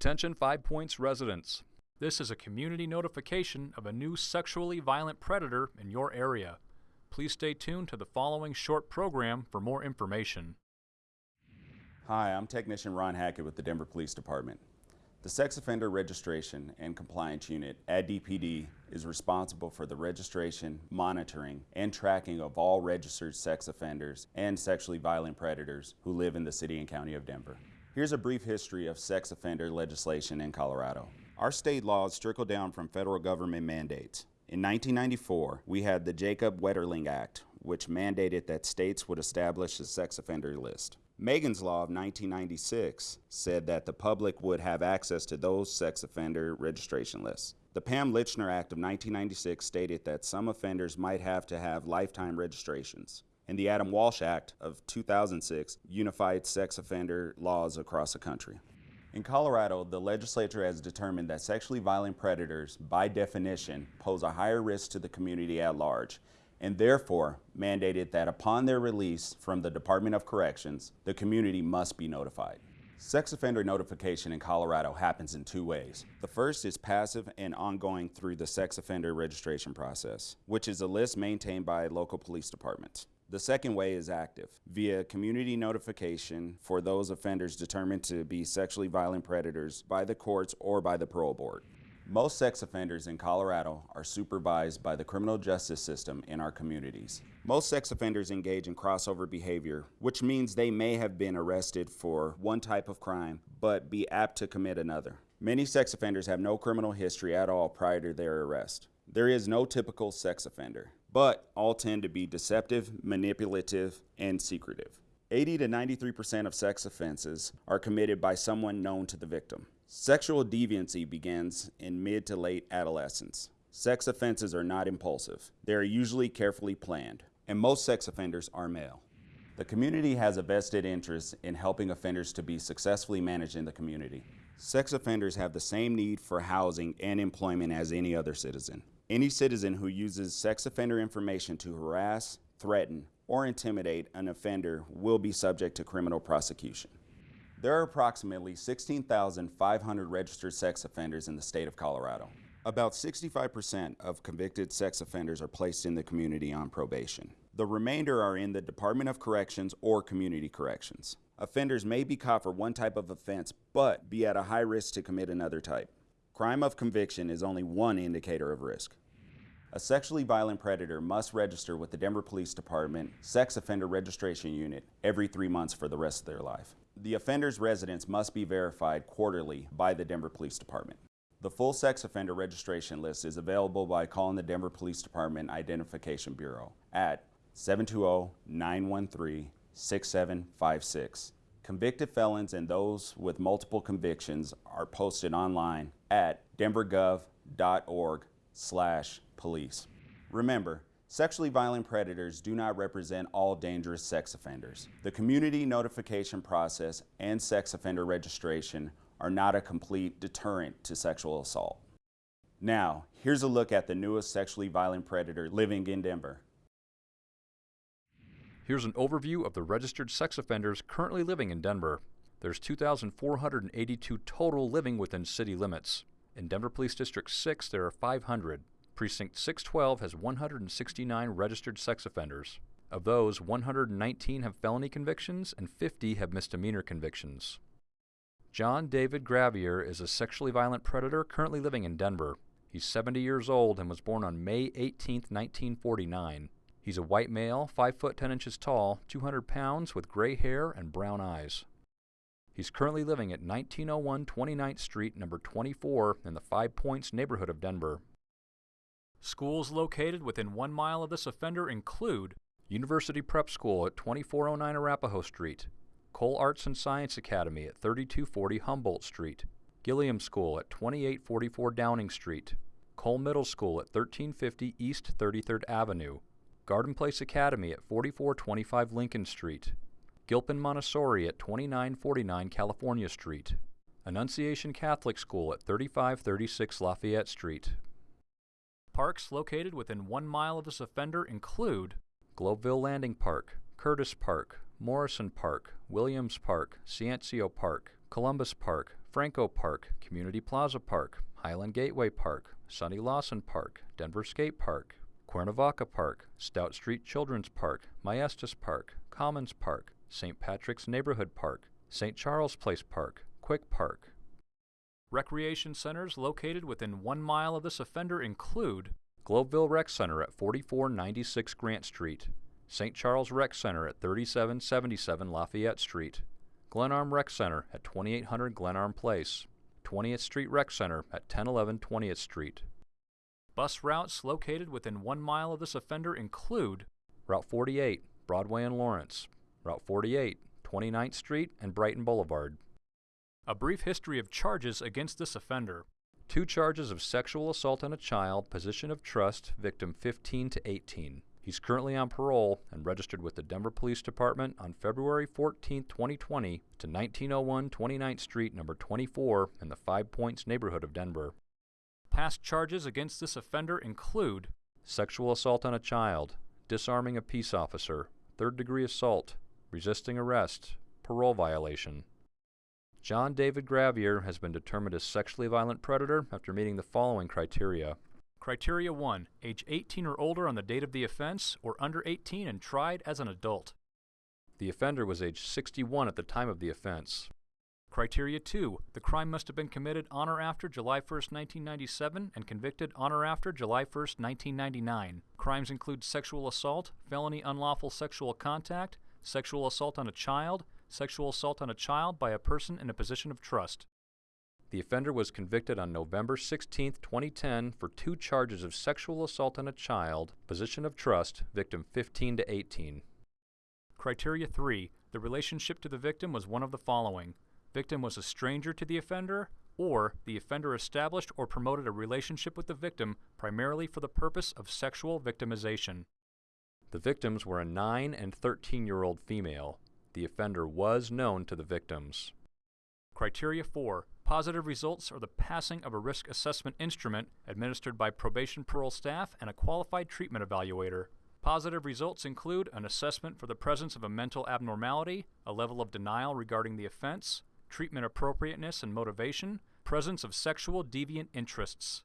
Attention Five Points residents. This is a community notification of a new sexually violent predator in your area. Please stay tuned to the following short program for more information. Hi, I'm Technician Ron Hackett with the Denver Police Department. The Sex Offender Registration and Compliance Unit at DPD is responsible for the registration, monitoring, and tracking of all registered sex offenders and sexually violent predators who live in the city and county of Denver. Here's a brief history of sex offender legislation in Colorado. Our state laws trickle down from federal government mandates. In 1994, we had the Jacob Wetterling Act, which mandated that states would establish a sex offender list. Megan's Law of 1996 said that the public would have access to those sex offender registration lists. The Pam Lychner Act of 1996 stated that some offenders might have to have lifetime registrations. And the Adam Walsh Act of 2006 unified sex offender laws across the country. In Colorado, the legislature has determined that sexually violent predators, by definition, pose a higher risk to the community at large and therefore mandated that upon their release from the Department of Corrections, the community must be notified. Sex offender notification in Colorado happens in two ways. The first is passive and ongoing through the sex offender registration process, which is a list maintained by local police departments. The second way is active, via community notification for those offenders determined to be sexually violent predators by the courts or by the parole board. Most sex offenders in Colorado are supervised by the criminal justice system in our communities. Most sex offenders engage in crossover behavior, which means they may have been arrested for one type of crime, but be apt to commit another. Many sex offenders have no criminal history at all prior to their arrest. There is no typical sex offender, but all tend to be deceptive, manipulative, and secretive. 80 to 93% of sex offenses are committed by someone known to the victim. Sexual deviancy begins in mid to late adolescence. Sex offenses are not impulsive. They are usually carefully planned, and most sex offenders are male. The community has a vested interest in helping offenders to be successfully managed in the community. Sex offenders have the same need for housing and employment as any other citizen. Any citizen who uses sex offender information to harass, threaten, or intimidate an offender will be subject to criminal prosecution. There are approximately 16,500 registered sex offenders in the state of Colorado. About 65% of convicted sex offenders are placed in the community on probation. The remainder are in the Department of Corrections or Community Corrections. Offenders may be caught for one type of offense, but be at a high risk to commit another type. Crime of conviction is only one indicator of risk. A sexually violent predator must register with the Denver Police Department Sex Offender Registration Unit every three months for the rest of their life. The offender's residence must be verified quarterly by the Denver Police Department. The full sex offender registration list is available by calling the Denver Police Department Identification Bureau at 720-913-6756. Convicted felons and those with multiple convictions are posted online at denvergov.org slash police. Remember, Sexually violent predators do not represent all dangerous sex offenders. The community notification process and sex offender registration are not a complete deterrent to sexual assault. Now, here's a look at the newest sexually violent predator living in Denver. Here's an overview of the registered sex offenders currently living in Denver. There's 2,482 total living within city limits. In Denver Police District 6, there are 500. Precinct 612 has 169 registered sex offenders. Of those, 119 have felony convictions and 50 have misdemeanor convictions. John David Gravier is a sexually violent predator currently living in Denver. He's 70 years old and was born on May 18, 1949. He's a white male, 5 foot 10 inches tall, 200 pounds, with gray hair and brown eyes. He's currently living at 1901 29th Street, number 24, in the Five Points neighborhood of Denver. Schools located within one mile of this offender include University Prep School at 2409 Arapahoe Street, Cole Arts and Science Academy at 3240 Humboldt Street, Gilliam School at 2844 Downing Street, Cole Middle School at 1350 East 33rd Avenue, Garden Place Academy at 4425 Lincoln Street, Gilpin Montessori at 2949 California Street, Annunciation Catholic School at 3536 Lafayette Street. Parks located within one mile of this offender include Globeville Landing Park, Curtis Park, Morrison Park, Williams Park, Ciencio Park, Columbus Park, Franco Park, Community Plaza Park, Highland Gateway Park, Sonny Lawson Park, Denver Skate Park, Cuernavaca Park, Stout Street Children's Park, Maestas Park, Commons Park, St. Patrick's Neighborhood Park, St. Charles Place Park, Quick Park. Recreation centers located within one mile of this offender include Globeville Rec Center at 4496 Grant Street, St. Charles Rec Center at 3777 Lafayette Street, Glenarm Rec Center at 2800 Glenarm Place, 20th Street Rec Center at 1011 20th Street. Bus routes located within one mile of this offender include Route 48, Broadway and Lawrence, Route 48, 29th Street and Brighton Boulevard. A brief history of charges against this offender. Two charges of sexual assault on a child, position of trust, victim 15 to 18. He's currently on parole and registered with the Denver Police Department on February 14, 2020 to 1901 29th Street, number 24 in the Five Points neighborhood of Denver. Past charges against this offender include sexual assault on a child, disarming a peace officer, third degree assault, resisting arrest, parole violation. John David Gravier has been determined a sexually violent predator after meeting the following criteria. Criteria 1. Age 18 or older on the date of the offense, or under 18 and tried as an adult. The offender was age 61 at the time of the offense. Criteria 2. The crime must have been committed on or after July 1, 1997 and convicted on or after July 1, 1999. Crimes include sexual assault, felony unlawful sexual contact, sexual assault on a child, sexual assault on a child by a person in a position of trust. The offender was convicted on November 16, 2010 for two charges of sexual assault on a child, position of trust, victim 15 to 18. Criteria 3. The relationship to the victim was one of the following. Victim was a stranger to the offender, or the offender established or promoted a relationship with the victim primarily for the purpose of sexual victimization. The victims were a 9 and 13 year old female. The offender was known to the victims. Criteria 4. Positive results are the passing of a risk assessment instrument administered by probation parole staff and a qualified treatment evaluator. Positive results include an assessment for the presence of a mental abnormality, a level of denial regarding the offense, treatment appropriateness and motivation, presence of sexual deviant interests.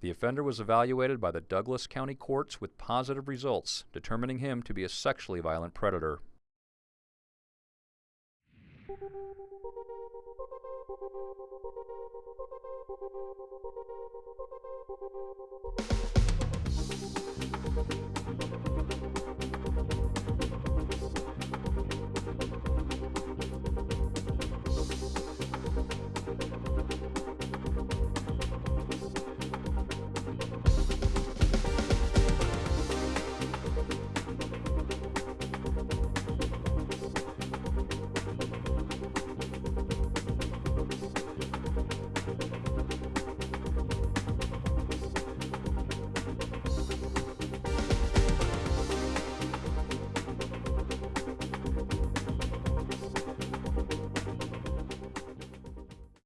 The offender was evaluated by the Douglas County Courts with positive results, determining him to be a sexually violent predator.